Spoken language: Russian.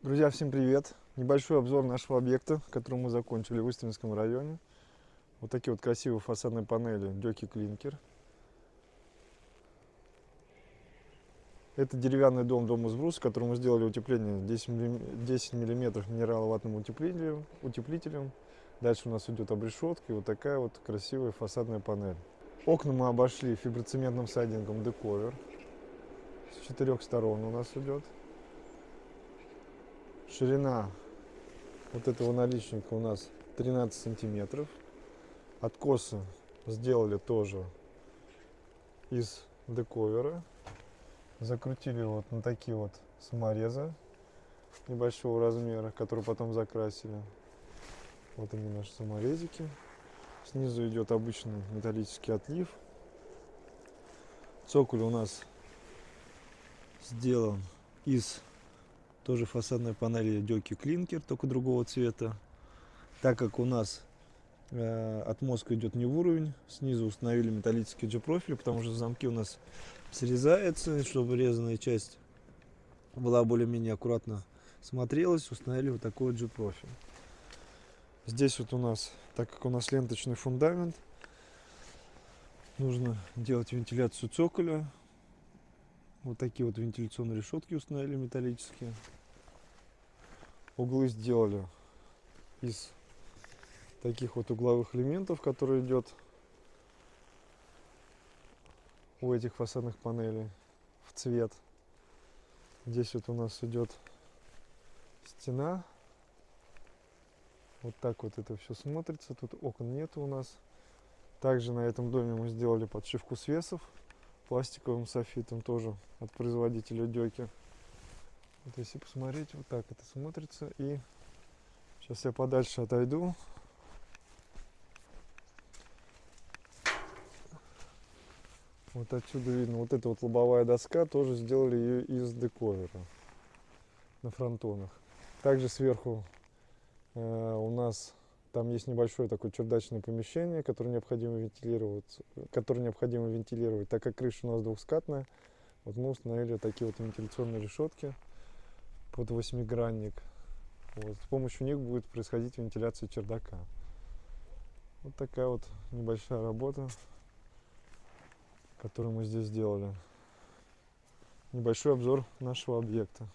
Друзья, всем привет! Небольшой обзор нашего объекта, который мы закончили в Устинском районе. Вот такие вот красивые фасадные панели Дёки Клинкер. Это деревянный дом, дом из бруса, который мы сделали утепление 10 мм минераловатным утеплителем, утеплителем. Дальше у нас идет обрешетка и вот такая вот красивая фасадная панель. Окна мы обошли фиброцементным сайдингом дековер. С четырех сторон у нас идет. Ширина вот этого наличника у нас 13 сантиметров. Откосы сделали тоже из дековера закрутили вот на такие вот саморезы небольшого размера, которые потом закрасили. Вот они наши саморезики. Снизу идет обычный металлический отлив. Цоколь у нас сделан из тоже фасадной панели Дёки Клинкер, только другого цвета. Так как у нас э, от мозга идет не в уровень, снизу установили металлический G-профиль, потому что замки у нас срезается, чтобы резаная часть была более-менее аккуратно смотрелась, установили вот такой вот G-профиль. Здесь вот у нас, так как у нас ленточный фундамент, нужно делать вентиляцию цоколя. Вот такие вот вентиляционные решетки установили металлические. Углы сделали из таких вот угловых элементов, которые идет у этих фасадных панелей в цвет. Здесь вот у нас идет стена. Вот так вот это все смотрится. Тут окон нет у нас. Также на этом доме мы сделали подшивку свесов пластиковым софитом тоже от производителя Дёки. Вот если посмотреть, вот так это смотрится. И сейчас я подальше отойду. Вот отсюда видно, вот эта вот лобовая доска, тоже сделали ее из дековера на фронтонах. Также сверху э, у нас там есть небольшое такое чердачное помещение, которое необходимо вентилировать, которое необходимо вентилировать, так как крыша у нас двухскатная. Вот мы установили такие вот вентиляционные решетки под восьмигранник. Вот. С помощью них будет происходить вентиляция чердака. Вот такая вот небольшая работа который мы здесь сделали. Небольшой обзор нашего объекта.